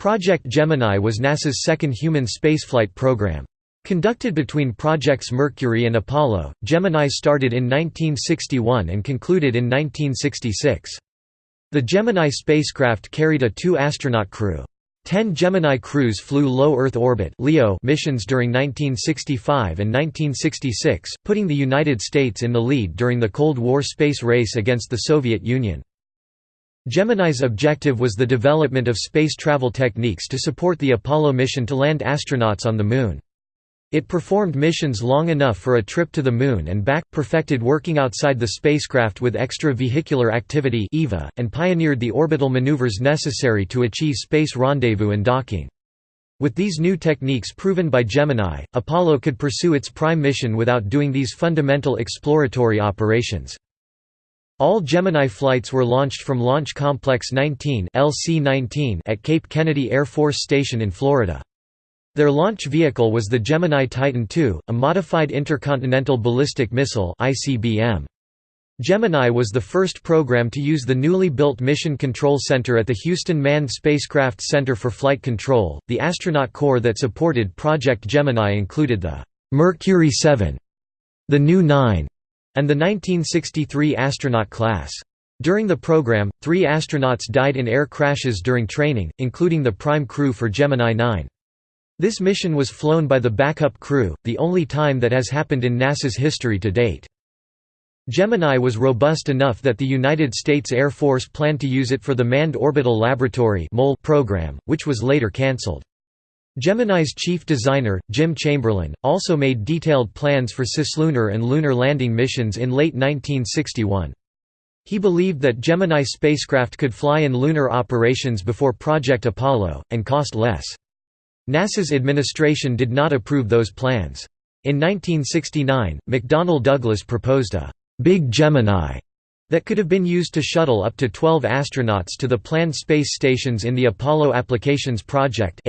Project Gemini was NASA's second human spaceflight program. Conducted between Projects Mercury and Apollo, Gemini started in 1961 and concluded in 1966. The Gemini spacecraft carried a two-astronaut crew. Ten Gemini crews flew low Earth orbit missions during 1965 and 1966, putting the United States in the lead during the Cold War space race against the Soviet Union. Gemini's objective was the development of space travel techniques to support the Apollo mission to land astronauts on the Moon. It performed missions long enough for a trip to the Moon and back, perfected working outside the spacecraft with extravehicular activity and pioneered the orbital maneuvers necessary to achieve space rendezvous and docking. With these new techniques proven by Gemini, Apollo could pursue its prime mission without doing these fundamental exploratory operations. All Gemini flights were launched from Launch Complex 19 LC-19 at Cape Kennedy Air Force Station in Florida. Their launch vehicle was the Gemini Titan II, a modified intercontinental ballistic missile (ICBM). Gemini was the first program to use the newly built Mission Control Center at the Houston Manned Spacecraft Center for Flight Control. The astronaut corps that supported Project Gemini included the Mercury 7, the New 9, and the 1963 astronaut class. During the program, three astronauts died in air crashes during training, including the prime crew for Gemini 9. This mission was flown by the backup crew, the only time that has happened in NASA's history to date. Gemini was robust enough that the United States Air Force planned to use it for the Manned Orbital Laboratory program, which was later cancelled. Gemini's chief designer, Jim Chamberlin, also made detailed plans for cislunar and lunar landing missions in late 1961. He believed that Gemini spacecraft could fly in lunar operations before Project Apollo, and cost less. NASA's administration did not approve those plans. In 1969, McDonnell Douglas proposed a «Big Gemini» that could have been used to shuttle up to 12 astronauts to the planned space stations in the Apollo Applications Project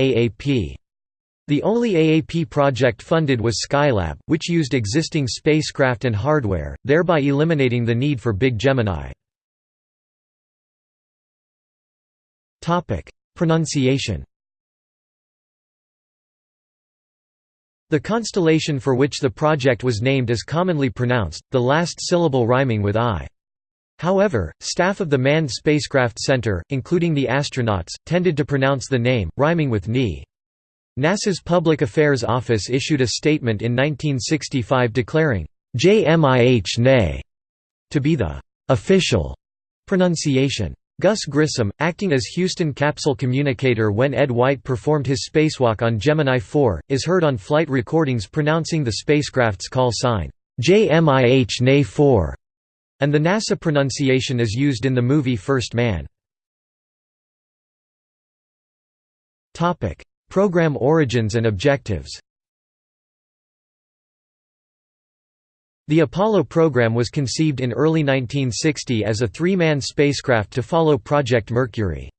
The only AAP project funded was Skylab, which used existing spacecraft and hardware, thereby eliminating the need for Big Gemini. Pronunciation The constellation for which the project was named is commonly pronounced, the last syllable rhyming with I. However, staff of the Manned Spacecraft Center, including the astronauts, tended to pronounce the name, rhyming with Ni. NASA's Public Affairs Office issued a statement in 1965 declaring, JMIH NE to be the official pronunciation. Gus Grissom, acting as Houston capsule communicator when Ed White performed his spacewalk on Gemini 4, is heard on flight recordings pronouncing the spacecraft's call sign, JMIH NE 4 and the NASA pronunciation is used in the movie First Man. Program origins and objectives The Apollo program was conceived in early 1960 as a three-man spacecraft to follow Project Mercury.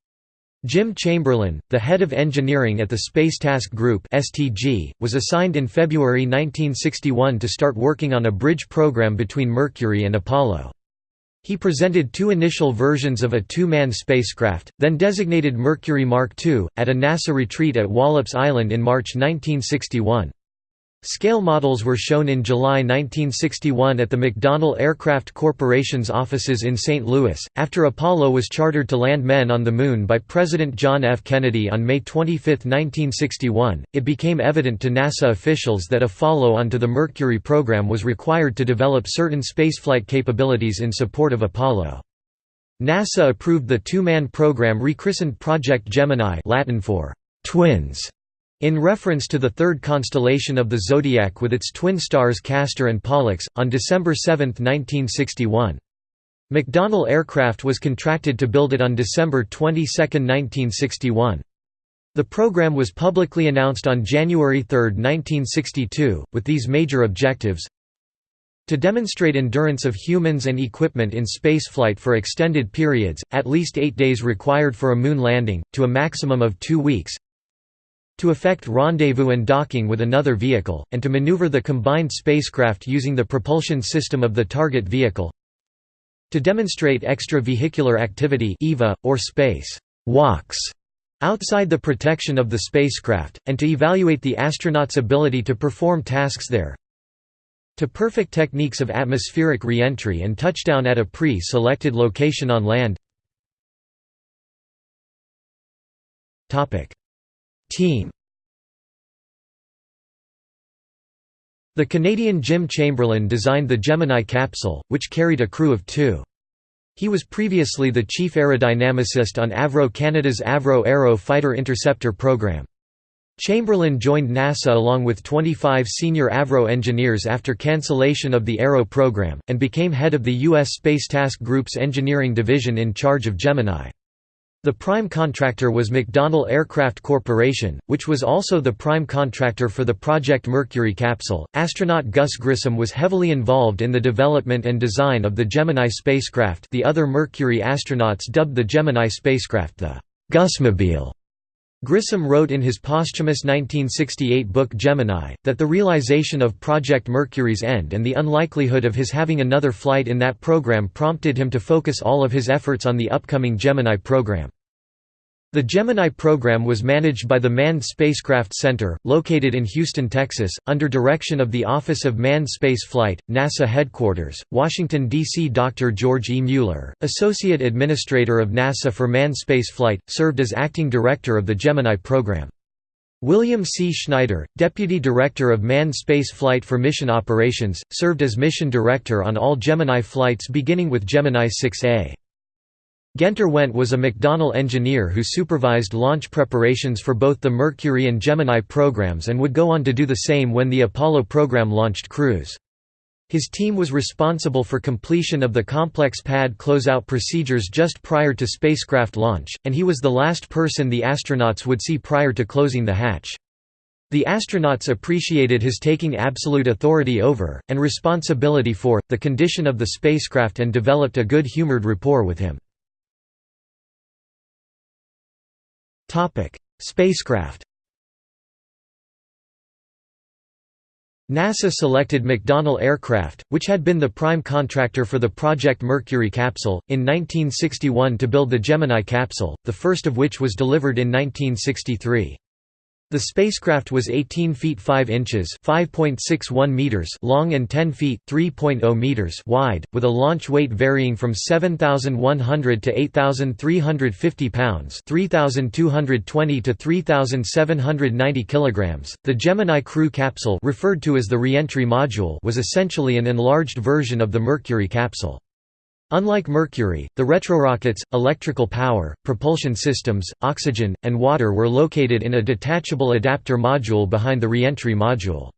Jim Chamberlin, the head of engineering at the Space Task Group (STG), was assigned in February 1961 to start working on a bridge program between Mercury and Apollo. He presented two initial versions of a two-man spacecraft, then designated Mercury Mark II, at a NASA retreat at Wallops Island in March 1961. Scale models were shown in July 1961 at the McDonnell Aircraft Corporation's offices in St. Louis. After Apollo was chartered to land men on the Moon by President John F. Kennedy on May 25, 1961, it became evident to NASA officials that a follow on to the Mercury program was required to develop certain spaceflight capabilities in support of Apollo. NASA approved the two-man program rechristened Project Gemini Latin for «twins» In reference to the third constellation of the zodiac with its twin stars Castor and Pollux, on December 7, 1961. McDonnell Aircraft was contracted to build it on December 22, 1961. The program was publicly announced on January 3, 1962, with these major objectives to demonstrate endurance of humans and equipment in spaceflight for extended periods, at least eight days required for a moon landing, to a maximum of two weeks to effect rendezvous and docking with another vehicle, and to maneuver the combined spacecraft using the propulsion system of the target vehicle. To demonstrate extravehicular activity EVA, or space walks outside the protection of the spacecraft, and to evaluate the astronauts' ability to perform tasks there. To perfect techniques of atmospheric re-entry and touchdown at a pre-selected location on land Team The Canadian Jim Chamberlin designed the Gemini capsule, which carried a crew of two. He was previously the chief aerodynamicist on Avro Canada's Avro Arrow Fighter Interceptor program. Chamberlin joined NASA along with 25 senior Avro engineers after cancellation of the Arrow program, and became head of the U.S. Space Task Group's engineering division in charge of Gemini. The prime contractor was McDonnell Aircraft Corporation, which was also the prime contractor for the Project Mercury capsule. Astronaut Gus Grissom was heavily involved in the development and design of the Gemini spacecraft. The other Mercury astronauts dubbed the Gemini spacecraft the Gusmobile. Grissom wrote in his posthumous 1968 book Gemini, that the realization of Project Mercury's end and the unlikelihood of his having another flight in that program prompted him to focus all of his efforts on the upcoming Gemini program. The Gemini program was managed by the Manned Spacecraft Center, located in Houston, Texas, under direction of the Office of Manned Space Flight, NASA headquarters, Washington, D.C. Dr. George E. Mueller, Associate Administrator of NASA for Manned Space Flight, served as acting director of the Gemini program. William C. Schneider, Deputy Director of Manned Space Flight for Mission Operations, served as Mission Director on all Gemini flights beginning with Gemini 6A. Guenter Wendt was a McDonnell engineer who supervised launch preparations for both the Mercury and Gemini programs and would go on to do the same when the Apollo program launched crews. His team was responsible for completion of the complex pad closeout procedures just prior to spacecraft launch, and he was the last person the astronauts would see prior to closing the hatch. The astronauts appreciated his taking absolute authority over, and responsibility for, the condition of the spacecraft and developed a good-humored rapport with him. Spacecraft NASA selected McDonnell Aircraft, which had been the prime contractor for the Project Mercury capsule, in 1961 to build the Gemini capsule, the first of which was delivered in 1963. The spacecraft was 18 feet 5 inches (5.61 meters) long and 10 feet (3.0 meters) wide, with a launch weight varying from 7,100 to 8,350 pounds (3,220 to 3,790 kilograms). The Gemini Crew capsule, referred to as the reentry module, was essentially an enlarged version of the Mercury capsule. Unlike Mercury, the retrorockets, electrical power, propulsion systems, oxygen, and water were located in a detachable adapter module behind the reentry module.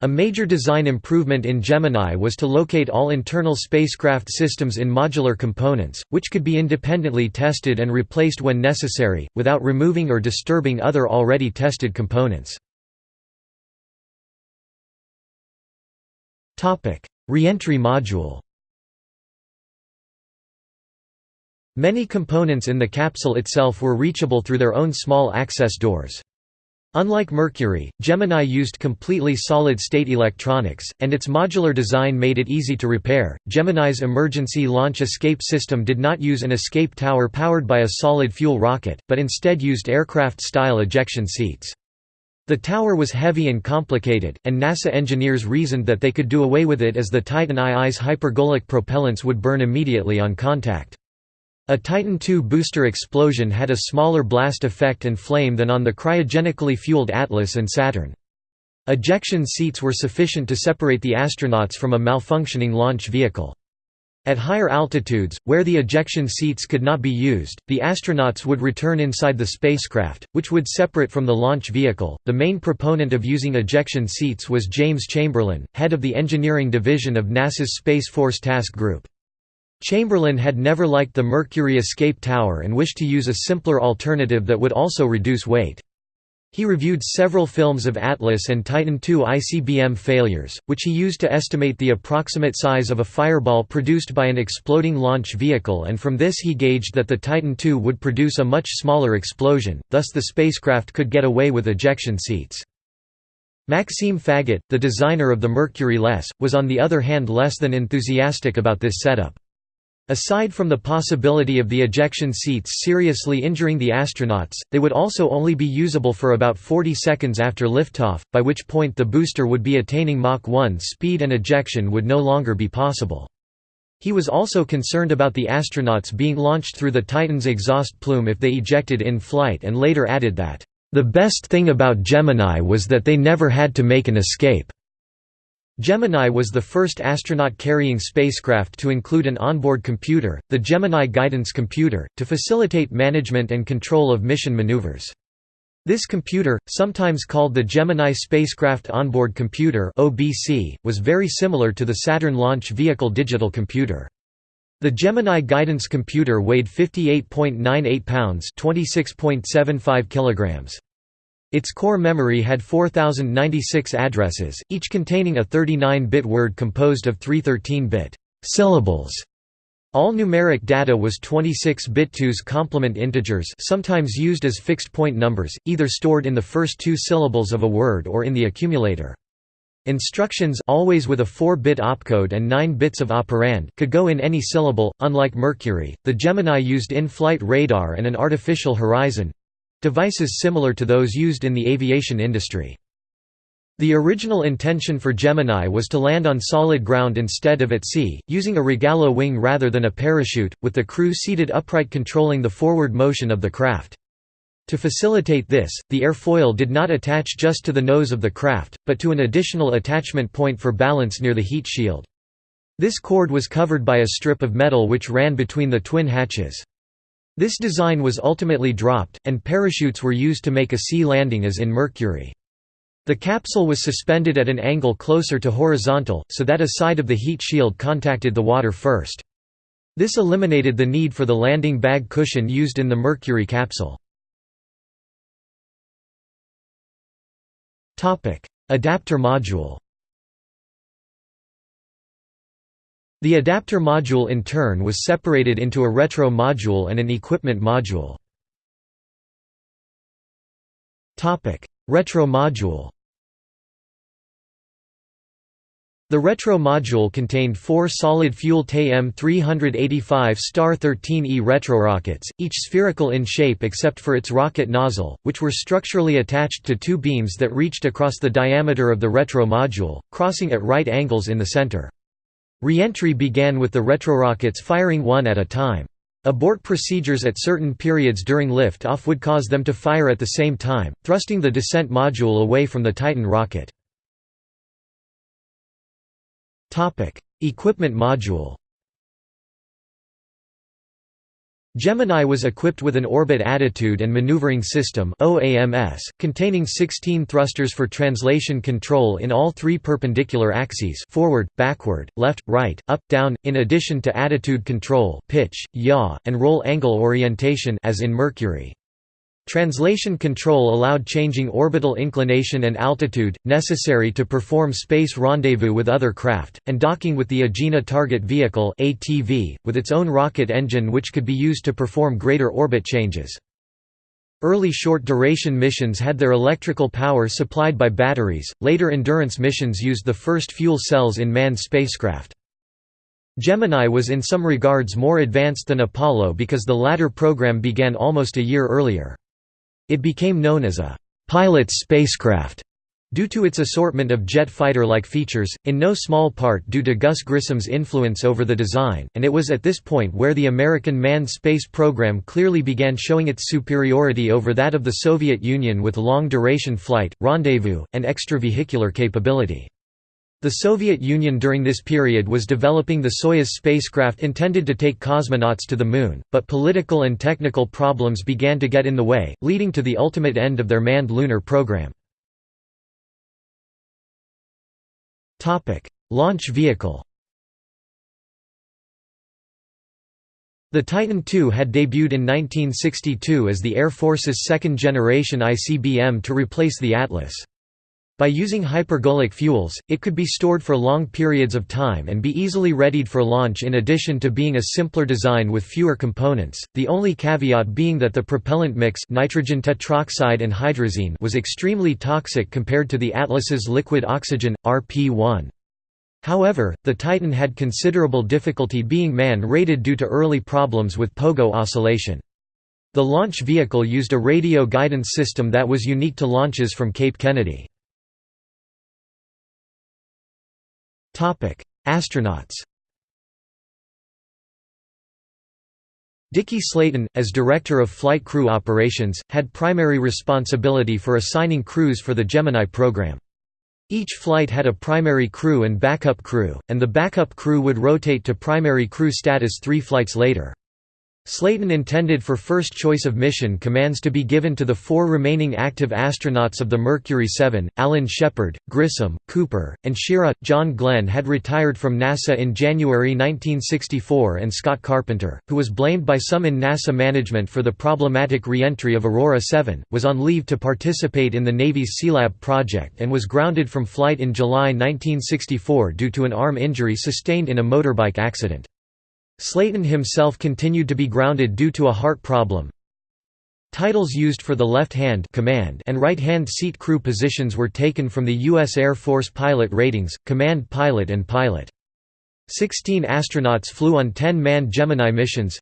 A major design improvement in Gemini was to locate all internal spacecraft systems in modular components, which could be independently tested and replaced when necessary, without removing or disturbing other already tested components. Reentry module Many components in the capsule itself were reachable through their own small access doors. Unlike Mercury, Gemini used completely solid-state electronics, and its modular design made it easy to repair. Gemini's emergency launch escape system did not use an escape tower powered by a solid fuel rocket, but instead used aircraft-style ejection seats. The tower was heavy and complicated, and NASA engineers reasoned that they could do away with it as the Titan II's hypergolic propellants would burn immediately on contact. A Titan II booster explosion had a smaller blast effect and flame than on the cryogenically fueled Atlas and Saturn. Ejection seats were sufficient to separate the astronauts from a malfunctioning launch vehicle. At higher altitudes, where the ejection seats could not be used, the astronauts would return inside the spacecraft, which would separate from the launch vehicle. The main proponent of using ejection seats was James Chamberlin, head of the engineering division of NASA's Space Force Task Group. Chamberlin had never liked the Mercury escape tower and wished to use a simpler alternative that would also reduce weight. He reviewed several films of Atlas and Titan II ICBM failures, which he used to estimate the approximate size of a fireball produced by an exploding launch vehicle and from this he gauged that the Titan II would produce a much smaller explosion, thus the spacecraft could get away with ejection seats. Maxime Faget, the designer of the Mercury-less, was on the other hand less than enthusiastic about this setup. Aside from the possibility of the ejection seats seriously injuring the astronauts, they would also only be usable for about 40 seconds after liftoff, by which point the booster would be attaining Mach 1 speed and ejection would no longer be possible. He was also concerned about the astronauts being launched through the Titan's exhaust plume if they ejected in flight and later added that, "...the best thing about Gemini was that they never had to make an escape." Gemini was the first astronaut-carrying spacecraft to include an onboard computer, the Gemini Guidance Computer, to facilitate management and control of mission maneuvers. This computer, sometimes called the Gemini Spacecraft Onboard Computer was very similar to the Saturn Launch Vehicle Digital Computer. The Gemini Guidance Computer weighed 58.98 pounds (26.75 kilograms). Its core memory had 4096 addresses, each containing a 39-bit word composed of three 13-bit syllables. All numeric data was 26-bit 2's complement integers sometimes used as fixed-point numbers, either stored in the first two syllables of a word or in the accumulator. Instructions always with a 4-bit opcode and 9 bits of operand could go in any syllable. Unlike Mercury, the Gemini used in-flight radar and an artificial horizon, Devices similar to those used in the aviation industry. The original intention for Gemini was to land on solid ground instead of at sea, using a Rogallo wing rather than a parachute, with the crew seated upright controlling the forward motion of the craft. To facilitate this, the airfoil did not attach just to the nose of the craft, but to an additional attachment point for balance near the heat shield. This cord was covered by a strip of metal which ran between the twin hatches. This design was ultimately dropped, and parachutes were used to make a sea landing as in Mercury. The capsule was suspended at an angle closer to horizontal, so that a side of the heat shield contacted the water first. This eliminated the need for the landing bag cushion used in the Mercury capsule. Adapter module The adapter module in turn was separated into a retro module and an equipment module. retro module The retro module contained four solid-fuel TAM 385 Star-13E retrorockets, each spherical in shape except for its rocket nozzle, which were structurally attached to two beams that reached across the diameter of the retro module, crossing at right angles in the center. Re-entry began with the retrorockets firing one at a time. Abort procedures at certain periods during lift-off would cause them to fire at the same time, thrusting the descent module away from the Titan rocket. Equipment module Gemini was equipped with an orbit attitude and maneuvering system containing 16 thrusters for translation control in all three perpendicular axes forward, backward, left, right, up, down, in addition to attitude control pitch, yaw, and roll angle orientation as in Mercury. Translation control allowed changing orbital inclination and altitude, necessary to perform space rendezvous with other craft, and docking with the Agena Target Vehicle with its own rocket engine which could be used to perform greater orbit changes. Early short-duration missions had their electrical power supplied by batteries, later endurance missions used the first fuel cells in manned spacecraft. Gemini was in some regards more advanced than Apollo because the latter program began almost a year earlier. It became known as a «pilot's spacecraft» due to its assortment of jet fighter-like features, in no small part due to Gus Grissom's influence over the design, and it was at this point where the American manned space program clearly began showing its superiority over that of the Soviet Union with long-duration flight, rendezvous, and extravehicular capability. The Soviet Union during this period was developing the Soyuz spacecraft intended to take cosmonauts to the Moon, but political and technical problems began to get in the way, leading to the ultimate end of their manned lunar program. Launch vehicle The Titan II had debuted in 1962 as the Air Force's second-generation ICBM to replace the Atlas. By using hypergolic fuels, it could be stored for long periods of time and be easily readied for launch in addition to being a simpler design with fewer components, the only caveat being that the propellant mix nitrogen tetroxide and hydrazine was extremely toxic compared to the Atlas's liquid oxygen, RP-1. However, the Titan had considerable difficulty being man-rated due to early problems with pogo oscillation. The launch vehicle used a radio guidance system that was unique to launches from Cape Kennedy. Astronauts Deke Slayton, as Director of Flight Crew Operations, had primary responsibility for assigning crews for the Gemini program. Each flight had a primary crew and backup crew, and the backup crew would rotate to primary crew status three flights later. Slayton intended for first choice of mission commands to be given to the four remaining active astronauts of the Mercury 7, Alan Shepard, Grissom, Cooper, and Schirra. John Glenn had retired from NASA in January 1964 and Scott Carpenter, who was blamed by some in NASA management for the problematic re-entry of Aurora 7, was on leave to participate in the Navy's Sealab project and was grounded from flight in July 1964 due to an arm injury sustained in a motorbike accident. Slayton himself continued to be grounded due to a heart problem. Titles used for the left-hand command and right-hand seat crew positions were taken from the U.S. Air Force pilot ratings, command pilot and pilot. Sixteen astronauts flew on 10-man Gemini missions.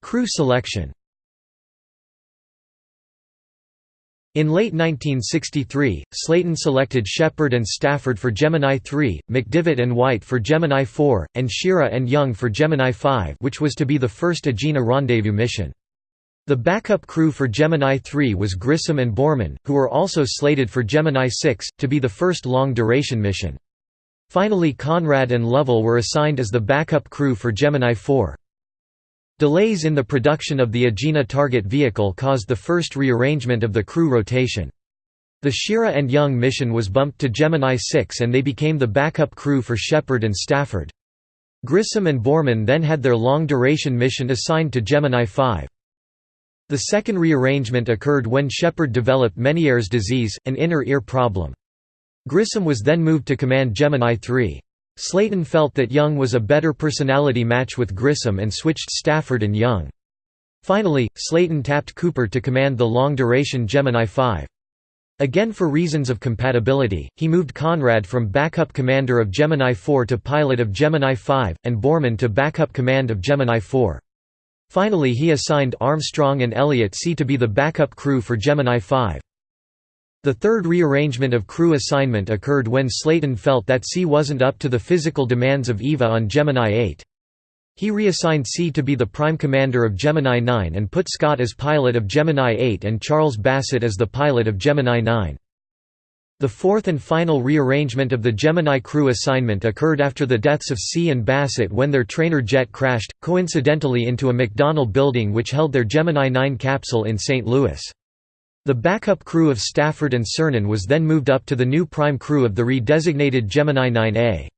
Crew selection In late 1963, Slayton selected Shepard and Stafford for Gemini 3, McDivitt and White for Gemini 4, and Schirra and Young for Gemini 5 which was to be the first Agena rendezvous mission. The backup crew for Gemini 3 was Grissom and Borman, who were also slated for Gemini 6, to be the first long-duration mission. Finally Conrad and Lovell were assigned as the backup crew for Gemini 4. Delays in the production of the Agena target vehicle caused the first rearrangement of the crew rotation. The Schirra and Young mission was bumped to Gemini 6 and they became the backup crew for Shepard and Stafford. Grissom and Borman then had their long-duration mission assigned to Gemini 5. The second rearrangement occurred when Shepard developed Meniere's disease, an inner ear problem. Grissom was then moved to command Gemini 3. Slayton felt that Young was a better personality match with Grissom and switched Stafford and Young. Finally, Slayton tapped Cooper to command the long-duration Gemini 5. Again for reasons of compatibility, he moved Conrad from backup commander of Gemini 4 to pilot of Gemini 5, and Borman to backup command of Gemini 4. Finally he assigned Armstrong and Elliot See to be the backup crew for Gemini 5. The third rearrangement of crew assignment occurred when Slayton felt that See wasn't up to the physical demands of EVA on Gemini 8. He reassigned See to be the prime commander of Gemini 9 and put Scott as pilot of Gemini 8 and Charles Bassett as the pilot of Gemini 9. The fourth and final rearrangement of the Gemini crew assignment occurred after the deaths of See and Bassett when their trainer jet crashed, coincidentally into a McDonnell building which held their Gemini 9 capsule in St. Louis. The backup crew of Stafford and Cernan was then moved up to the new prime crew of the redesignated Gemini 9A.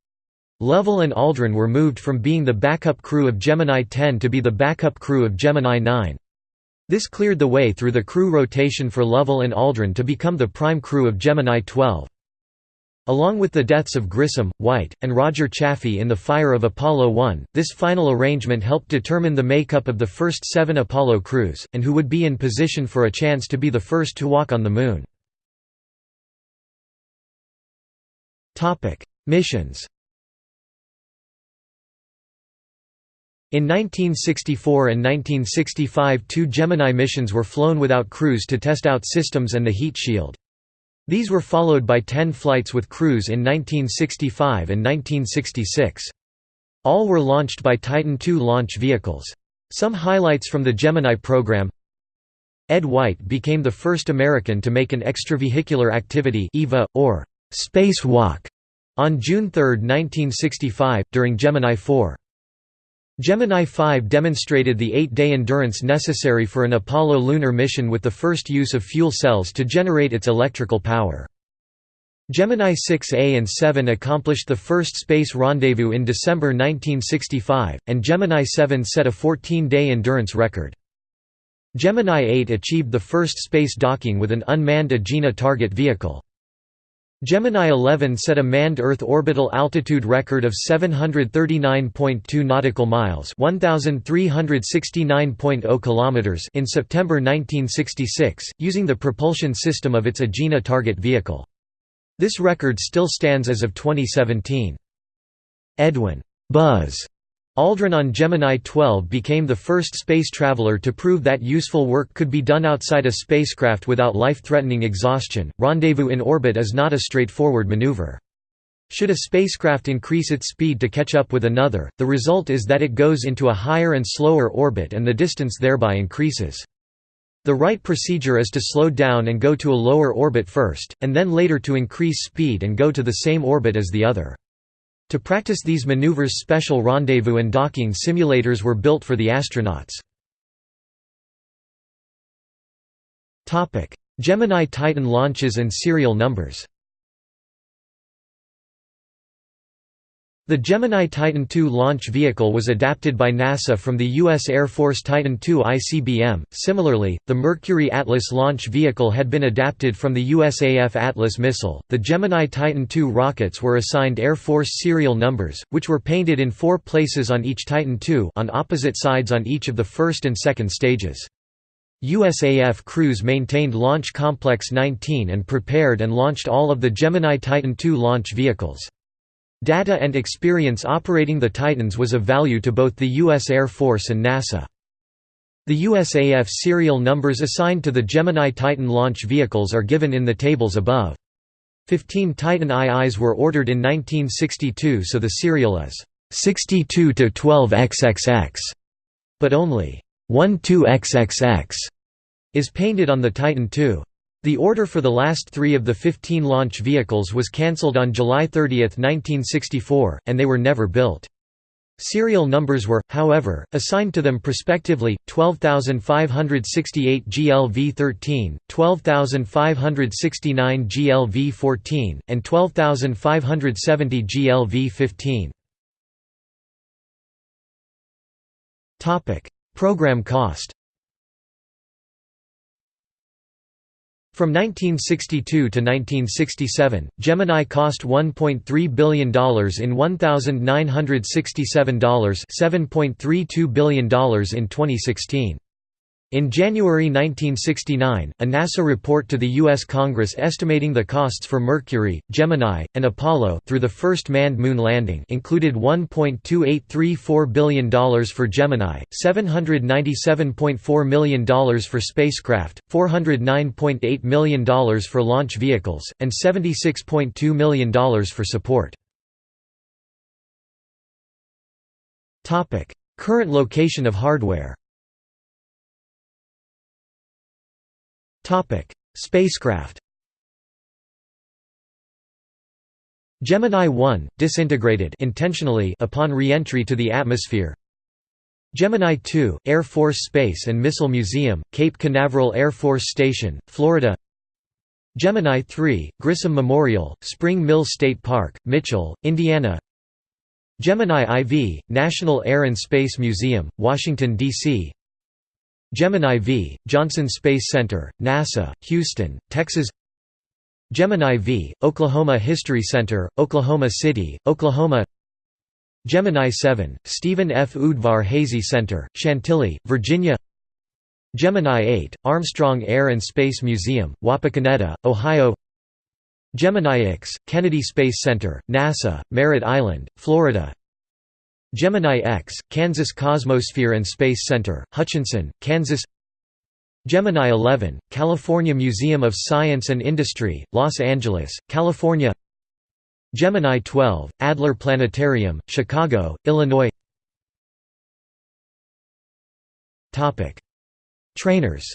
Lovell and Aldrin were moved from being the backup crew of Gemini 10 to be the backup crew of Gemini 9. This cleared the way through the crew rotation for Lovell and Aldrin to become the prime crew of Gemini 12. Along with the deaths of Grissom, White, and Roger Chaffee in the fire of Apollo 1, this final arrangement helped determine the makeup of the first seven Apollo crews, and who would be in position for a chance to be the first to walk on the Moon. Missions In 1964 and 1965 two Gemini missions were flown without crews to test out systems and the heat shield. These were followed by ten flights with crews in 1965 and 1966. All were launched by Titan II launch vehicles. Some highlights from the Gemini program Ed White became the first American to make an extravehicular activity EVA, or spacewalk on June 3, 1965, during Gemini 4. Gemini 5 demonstrated the eight-day endurance necessary for an Apollo lunar mission with the first use of fuel cells to generate its electrical power. Gemini 6A and 7 accomplished the first space rendezvous in December 1965, and Gemini 7 set a 14-day endurance record. Gemini 8 achieved the first space docking with an unmanned Agena target vehicle. Gemini 11 set a manned Earth orbital altitude record of 739.2 nautical miles (1369.0 kilometers) in September 1966, using the propulsion system of its Agena target vehicle. This record still stands as of 2017. Edwin Buzz Aldrin on Gemini 12 became the first space traveler to prove that useful work could be done outside a spacecraft without life-threatening exhaustion. Rendezvous in orbit is not a straightforward maneuver. Should a spacecraft increase its speed to catch up with another, the result is that it goes into a higher and slower orbit and the distance thereby increases. The right procedure is to slow down and go to a lower orbit first, and then later to increase speed and go to the same orbit as the other. To practice these maneuvers special rendezvous and docking simulators were built for the astronauts. Gemini Titan launches and serial numbers The Gemini Titan II launch vehicle was adapted by NASA from the U.S. Air Force Titan II ICBM. Similarly, the Mercury Atlas launch vehicle had been adapted from the USAF Atlas missile. The Gemini Titan II rockets were assigned Air Force serial numbers, which were painted in four places on each Titan II on opposite sides on each of the first and second stages. USAF crews maintained Launch Complex 19 and prepared and launched all of the Gemini Titan II launch vehicles. Data and experience operating the Titans was of value to both the U.S. Air Force and NASA. The USAF serial numbers assigned to the Gemini Titan launch vehicles are given in the tables above. Fifteen Titan IIs were ordered in 1962 so the serial is 62 to 12 XXX, but only 12 XXX is painted on the Titan II. The order for the last three of the 15 launch vehicles was cancelled on July 30, 1964, and they were never built. Serial numbers were, however, assigned to them prospectively, 12568 GLV-13, 12569 GLV-14, and 12570 GLV-15. Program cost From 1962 to 1967, Gemini cost $1.3 billion in $1,967 $7.32 billion in 2016. In January 1969, a NASA report to the U.S. Congress estimating the costs for Mercury, Gemini, and Apollo through the first manned moon landing included $1.2834 billion for Gemini, $797.4 million for spacecraft, $409.8 million for launch vehicles, and $76.2 million for support. Current location of hardware Spacecraft Gemini 1 disintegrated intentionally upon re-entry to the atmosphere. Gemini 2 Air Force Space and Missile Museum, Cape Canaveral Air Force Station, Florida. Gemini 3 Grissom Memorial, Spring Mill State Park, Mitchell, Indiana. Gemini IV National Air and Space Museum, Washington D.C. Gemini V, Johnson Space Center, NASA, Houston, Texas. Gemini V, Oklahoma History Center, Oklahoma City, Oklahoma. Gemini 7, Stephen F. Udvar Hazy Center, Chantilly, Virginia. Gemini 8, Armstrong Air and Space Museum, Wapakoneta, Ohio. Gemini X, Kennedy Space Center, NASA, Merritt Island, Florida Gemini X, Kansas Cosmosphere and Space Center, Hutchinson, Kansas Gemini 11, California Museum of Science and Industry, Los Angeles, California Gemini 12, Adler Planetarium, Chicago, Illinois Trainers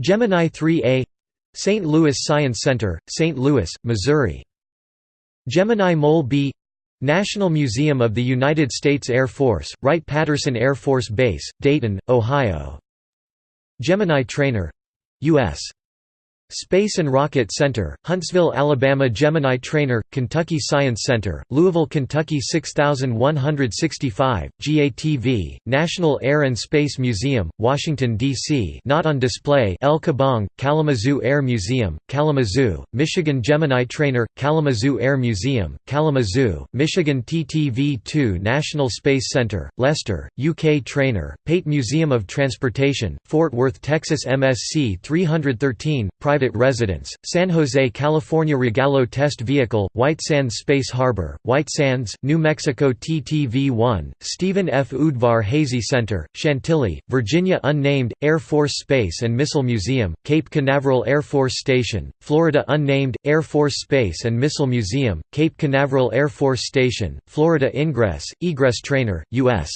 Gemini 3A St. Louis Science Center, St. Louis, Missouri Gemini Mole B National Museum of the United States Air Force, Wright-Patterson Air Force Base, Dayton, Ohio Gemini Trainer — U.S. Space and Rocket Center, Huntsville, Alabama Gemini Trainer, Kentucky Science Center, Louisville, Kentucky 6165, GATV, National Air and Space Museum, Washington, D.C. not on display El Kebong, Kalamazoo Air Museum, Kalamazoo, Michigan Gemini Trainer, Kalamazoo Air Museum, Kalamazoo, Michigan TTV-2 National Space Center, Leicester, UK Trainer, Pate Museum of Transportation, Fort Worth, Texas MSC 313, private private residence, San Jose, California Rogallo Test Vehicle, White Sands Space Harbor, White Sands, New Mexico TTV-1, Stephen F. Udvar Hazy Center, Chantilly, Virginia Unnamed, Air Force Space and Missile Museum, Cape Canaveral Air Force Station, Florida Unnamed, Air Force Space and Missile Museum, Cape Canaveral Air Force Station, Florida Ingress, Egress Trainer, U.S.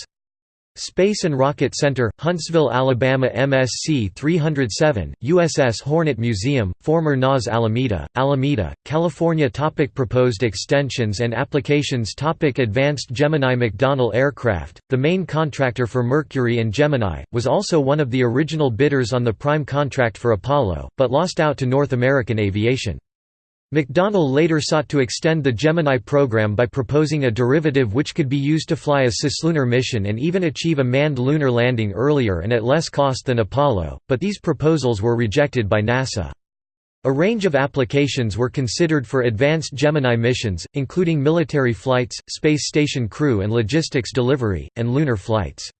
Space and Rocket Center, Huntsville, Alabama MSC 307, USS Hornet Museum, former NAS Alameda, Alameda, California topic Proposed extensions and applications topic Advanced Gemini McDonnell Aircraft, the main contractor for Mercury and Gemini, was also one of the original bidders on the prime contract for Apollo, but lost out to North American Aviation. McDonnell later sought to extend the Gemini program by proposing a derivative which could be used to fly a cislunar mission and even achieve a manned lunar landing earlier and at less cost than Apollo, but these proposals were rejected by NASA. A range of applications were considered for advanced Gemini missions, including military flights, space station crew and logistics delivery, and lunar flights.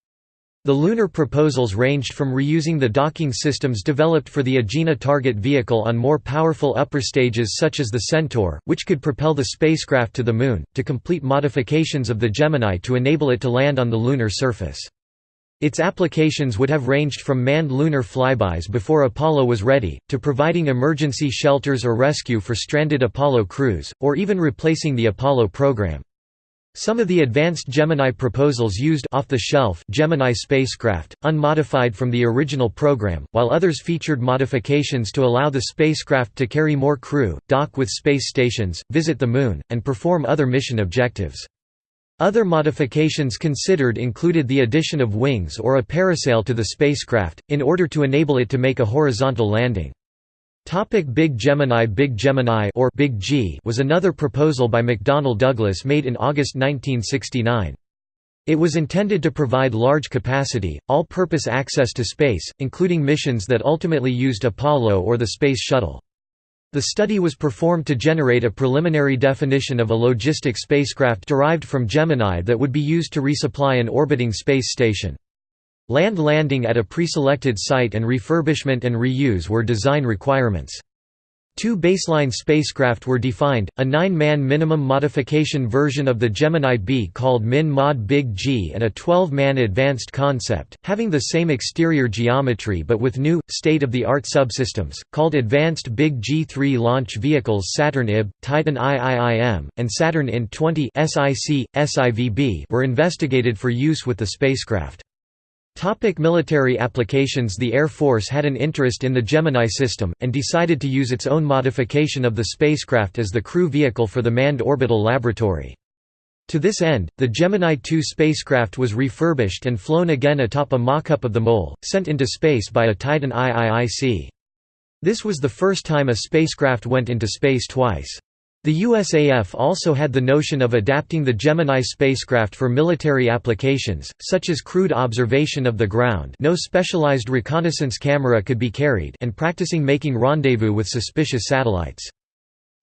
The lunar proposals ranged from reusing the docking systems developed for the Agena target vehicle on more powerful upper stages such as the Centaur, which could propel the spacecraft to the Moon, to complete modifications of the Gemini to enable it to land on the lunar surface. Its applications would have ranged from manned lunar flybys before Apollo was ready, to providing emergency shelters or rescue for stranded Apollo crews, or even replacing the Apollo program. Some of the advanced Gemini proposals used off-the-shelf Gemini spacecraft, unmodified from the original program, while others featured modifications to allow the spacecraft to carry more crew, dock with space stations, visit the Moon, and perform other mission objectives. Other modifications considered included the addition of wings or a parasail to the spacecraft, in order to enable it to make a horizontal landing. Topic Big Gemini Big Gemini or Big G was another proposal by McDonnell Douglas made in August 1969. It was intended to provide large capacity, all-purpose access to space, including missions that ultimately used Apollo or the Space Shuttle. The study was performed to generate a preliminary definition of a logistic spacecraft derived from Gemini that would be used to resupply an orbiting space station. Land landing at a preselected site and refurbishment and reuse were design requirements. Two baseline spacecraft were defined, a nine-man minimum modification version of the Gemini B called Min Mod Big G and a 12-man advanced concept, having the same exterior geometry but with new, state-of-the-art subsystems, called Advanced Big G3 launch vehicles Saturn IB, Titan IIIM, and Saturn IN-20 were investigated for use with the spacecraft. Topic military applications The Air Force had an interest in the Gemini system, and decided to use its own modification of the spacecraft as the crew vehicle for the Manned Orbital Laboratory. To this end, the Gemini 2 spacecraft was refurbished and flown again atop a mock-up of the mole, sent into space by a Titan IIIC. This was the first time a spacecraft went into space twice. The USAF also had the notion of adapting the Gemini spacecraft for military applications, such as crude observation of the ground no specialized reconnaissance camera could be carried and practicing making rendezvous with suspicious satellites.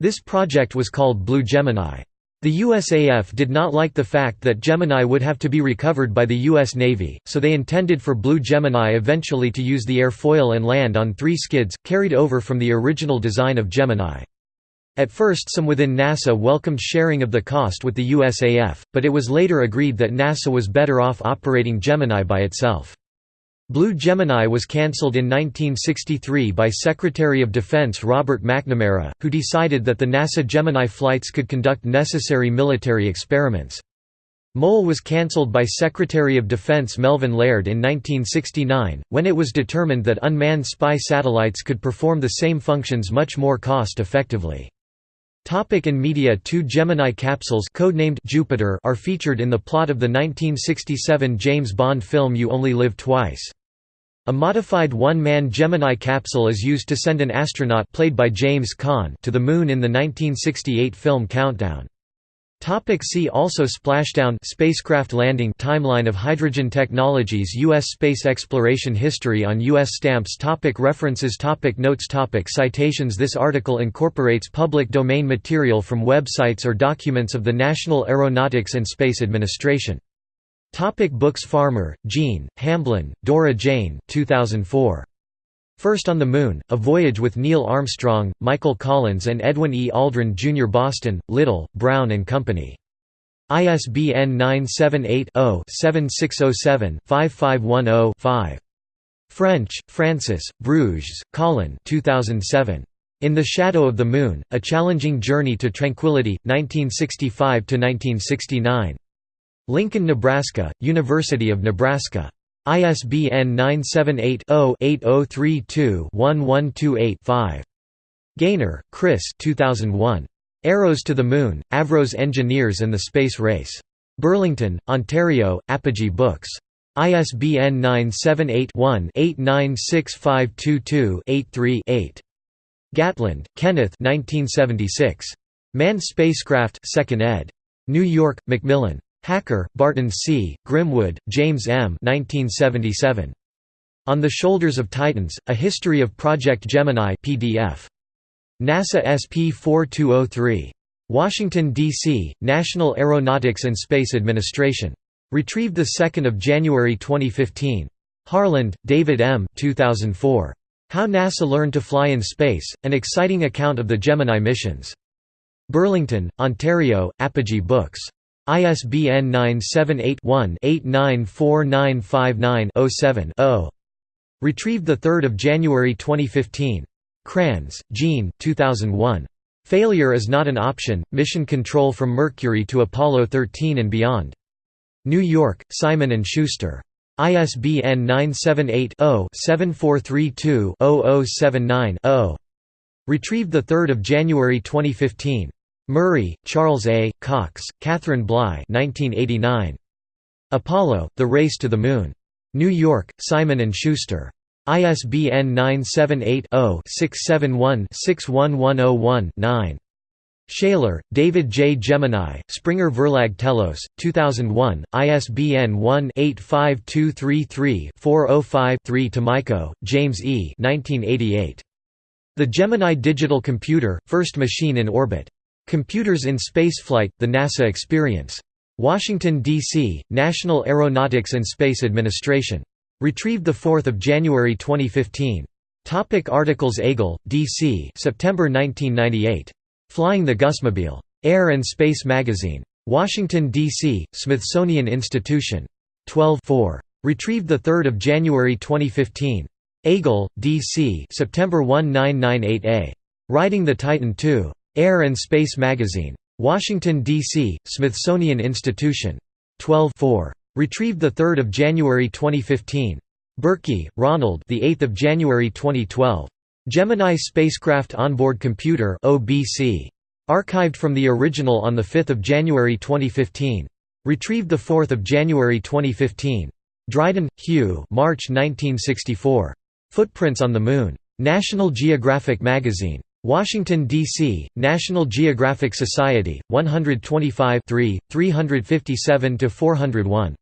This project was called Blue Gemini. The USAF did not like the fact that Gemini would have to be recovered by the U.S. Navy, so they intended for Blue Gemini eventually to use the airfoil and land on three skids, carried over from the original design of Gemini. At first some within NASA welcomed sharing of the cost with the USAF, but it was later agreed that NASA was better off operating Gemini by itself. Blue Gemini was cancelled in 1963 by Secretary of Defense Robert McNamara, who decided that the NASA Gemini flights could conduct necessary military experiments. Mole was cancelled by Secretary of Defense Melvin Laird in 1969, when it was determined that unmanned spy satellites could perform the same functions much more cost-effectively. Topic in media Two Gemini capsules codenamed Jupiter are featured in the plot of the 1967 James Bond film You Only Live Twice. A modified one-man Gemini capsule is used to send an astronaut played by James Caan to the Moon in the 1968 film Countdown. Topic see also Splashdown spacecraft landing timeline of hydrogen technologies U.S. space exploration history on U.S. stamps topic References topic Notes topic Citations This article incorporates public domain material from websites or documents of the National Aeronautics and Space Administration. Topic Books Farmer, Gene, Hamblin, Dora Jane 2004. First on the Moon, A Voyage with Neil Armstrong, Michael Collins and Edwin E. Aldrin Jr. Boston, Little, Brown and Company. ISBN 978-0-7607-5510-5. French, Francis, Burgess, Colin 2007. In the Shadow of the Moon, A Challenging Journey to Tranquility, 1965–1969. Lincoln, Nebraska, University of Nebraska. ISBN 978-0-8032-1128-5. Gainor, Chris 2001. Arrows to the Moon, Avros Engineers and the Space Race. Burlington, Ontario, Apogee Books. ISBN 978-1-896522-83-8. Gatland, Kenneth 1976. Manned Spacecraft 2nd ed. New York, Macmillan. Hacker, Barton C., Grimwood, James M. 1977. On the Shoulders of Titans, A History of Project Gemini PDF. NASA SP 4203. Washington, D.C., National Aeronautics and Space Administration. Retrieved 2 January 2015. Harland, David M. 2004. How NASA Learned to Fly in Space, An Exciting Account of the Gemini Missions. Burlington, Ontario, Apogee Books. ISBN 978-1-894959-07-0. Retrieved 3 January 2015. Kranz, Gene 2001. Failure is not an option, Mission Control from Mercury to Apollo 13 and Beyond. New York, Simon & Schuster. ISBN 978 0 7432 0079 0. Retrieved 3 January 2015. Murray, Charles A., Cox, Catherine Bly 1989. Apollo, The Race to the Moon. New York, Simon & Schuster. ISBN 978-0-671-61101-9. Shayler, David J. Gemini, Springer Verlag Telos, 2001, ISBN 1-85233-405-3 Tomayko, James E. 1988. The Gemini Digital Computer, First Machine in Orbit. Computers in Spaceflight, The NASA Experience. Washington, D.C., National Aeronautics and Space Administration. Retrieved 4 January 2015. Topic articles Agle, D.C. September 1998. Flying the Gusmobile. Air and Space Magazine. Washington, D.C., Smithsonian Institution. 12 4. Retrieved 3 January 2015. Agle, D.C. September 1998a. Riding the Titan II. Air and Space Magazine. Washington, D.C., Smithsonian Institution. 12 4. Retrieved 3 January 2015. Burkey, Ronald the 8th of January 2012. Gemini Spacecraft Onboard Computer OBC. Archived from the original on 5 January 2015. Retrieved 4 January 2015. Dryden, Hugh March 1964. Footprints on the Moon. National Geographic Magazine. Washington, D.C., National Geographic Society, 125 357–401.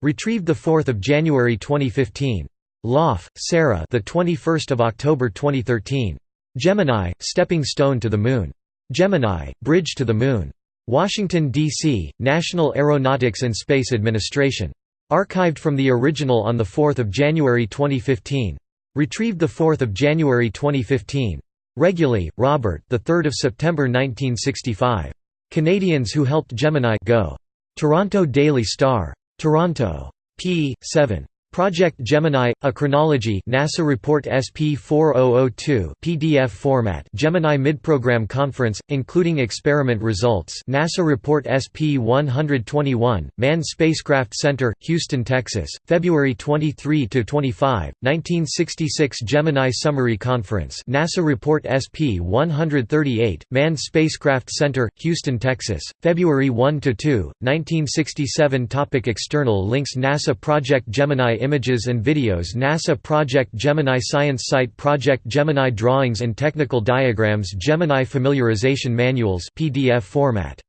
Retrieved 4 January 2015. Loff, Sarah the 21st of October 2013. Gemini, Stepping Stone to the Moon. Gemini, Bridge to the Moon. Washington, D.C., National Aeronautics and Space Administration. Archived from the original on 4 January 2015. Retrieved 4 January 2015. Reguly, Robert. The 3rd of September 1965. Canadians who helped Gemini go. Toronto Daily Star. Toronto. p. 7. Project Gemini – A Chronology NASA Report SP 4002 PDF format Gemini Midprogram Conference, including experiment results NASA Report SP 121, Manned Spacecraft Center, Houston, Texas, February 23–25, 1966 Gemini Summary Conference NASA Report SP 138, Manned Spacecraft Center, Houston, Texas, February 1–2, 1967 Topic External links NASA Project Gemini images and videos NASA Project Gemini Science Site Project Gemini Drawings and Technical Diagrams Gemini Familiarization Manuals PDF format.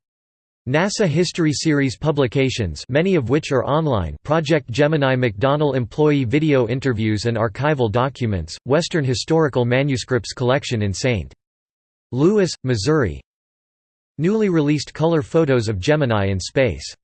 NASA History Series publications many of which are online Project Gemini McDonnell Employee Video Interviews and Archival Documents, Western Historical Manuscripts Collection in St. Louis, Missouri Newly released color photos of Gemini in space